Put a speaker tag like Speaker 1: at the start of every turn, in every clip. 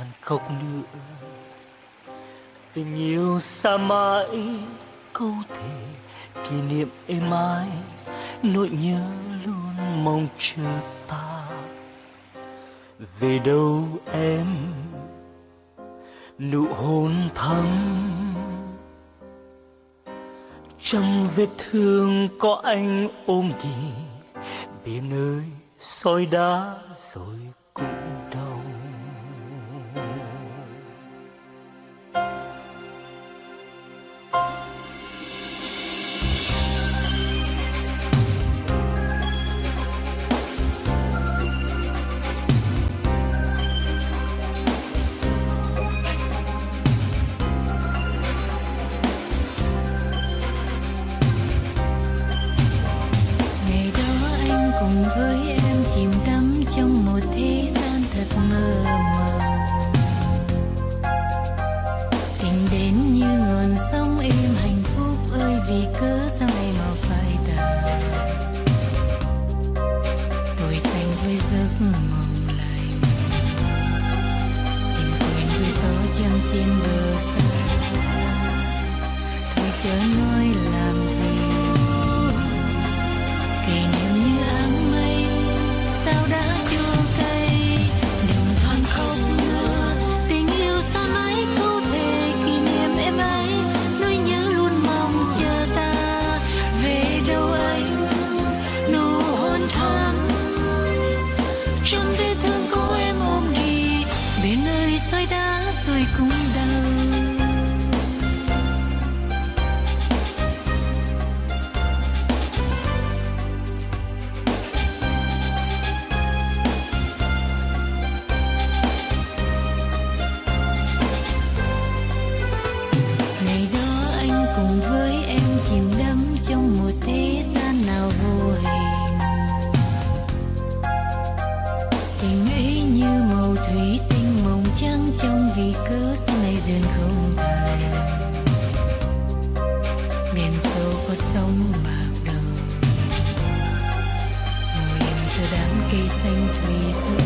Speaker 1: than khóc nữa. Tình yêu xa mãi câu thề kỷ niệm êm ái nỗi nhớ luôn mong chờ ta. Về đâu em? Nụ hôn thắm. Trong vết thương có anh ôm ghì biển ơi, soi đá rồi
Speaker 2: cùng với em chìm đắm trong một thế gian thật mơ màng tình đến như nguồn sông êm hạnh phúc ơi, vì cớ sao ngày màu phai tàn? Tôi xanh với giấc mộng lành, tìm quên với gió chăm trên bờ soi đá rồi cũng đau ngày đó anh cùng với em chìm đắm trong một thế gian nào vô tình ấy như màu thủy tinh mộng trắng trong vì cớ sau này duyên không thành biển sâu có sóng bạc đầu. Ngồi giữa đám cây xanh thủy dương.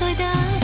Speaker 2: Trong vết